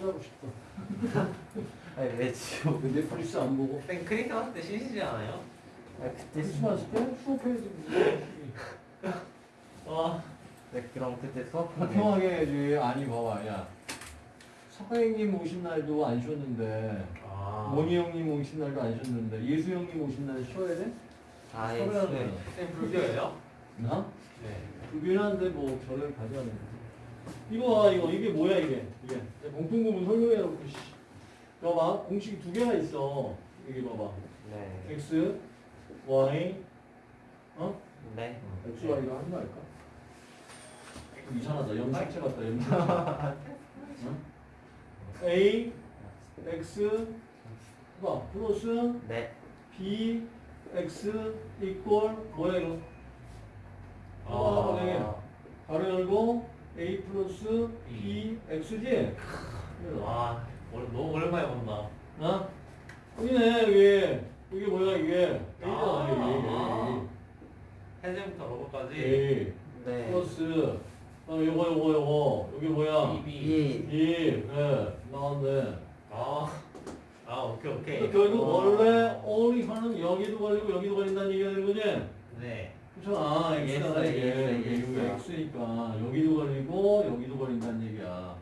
찾아보고 싶다. 아니 왜 지금 근데 넷플릭스 안 보고. 쌤 크리스마스 때 쉬시지 않아요? 아 그때 크리스마스 때 수업해야지. 와 네, 그럼 그때 수업 평하게 해야지. 아니 봐봐 야. 석가형님 오신 날도 안 쉬었는데 아. 모니 형님 오신 날도 안 쉬었는데 예수 형님 오신 날 쉬어야 돼? 아 서울에 예. 쌤 불교예요? 나? 네. 그긴 한데 뭐 저를 가져가는 이거 봐 이거 이게 뭐야 이게 이게 공통구문 설명해놓고 씨. 봐봐 공식이 두 개나 있어 여기 봐봐 네. x y 어? 네. x y가 하는 거 아닐까? 이상하다 염색체 같다 염색체 응? a x 봐 플러스 네. b x 이퀄 뭐야 이거 아, 네. 가로 열고 a 플러스 b x지? 와 너무 오랜만에 본다. 어? 여기네 여기 이게 뭐야 이게 a잖아 아. A 해제부터 로고까지. A 네. 플러스 어 요거 요거 요거 여기 뭐야 BB. 이. B 네 나왔네 아. 아 오케이 오케이. 결국 원래 only 하는 여기도 걸리고 여기도 걸린다는 얘기가 되는 거지? 네. 그렇잖아 x가 X, 이게 X, 이게 X. 이게 x니까 여기도 걸리고 여기도 걸린다는 얘기야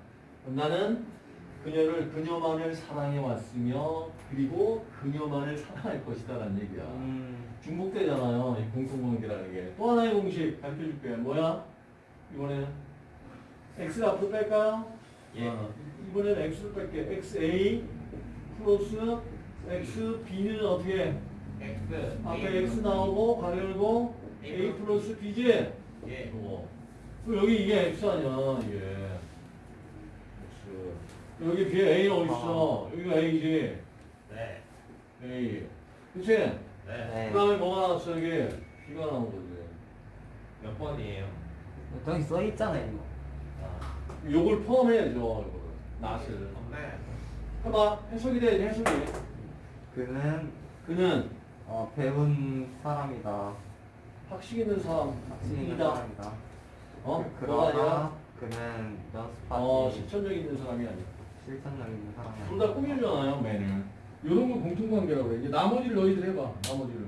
그럼 나는 그녀를 그녀만을 사랑해 왔으며 그리고 그녀만을 사랑할 것이다 라는 얘기야 음. 중복되잖아요 이 공통관계라는 게 또 하나의 공식 가르쳐줄게 뭐야? 이번에는 x를 앞으로 뺄까요? 예. 어, 이번에는 x를 뺄게 xa 플러스 xb는 어떻게 해? X. 앞에 x 나오고 가로 열고 a 플러스 b지? 예. 이거. 그럼 여기 이게 x 아니야 이게 x 여기 뒤에 a는 어딨어? 여기가 a지 네. a 그치? 네. 네. 그 다음에 뭐가 나왔어 여기 b가 나온 거지 몇 번이에요? 여기 써 있잖아요 이거. 아. 요걸 포함해야죠 이거를 낫을 네. 해봐 해석이 돼야지 해석이 그는 그는 어 배운 사람이다. 학식 있는 사람 이다. 사람이다. 어? 뭐가 아니야? 그는 연습하기 어 실천력 있는 사람이 아니야 실천력 있는 사람이 둘다 꾸밀잖아요 매는 요런 거 공통관계라고 해 이제 나머지를 너희들 해봐 나머지를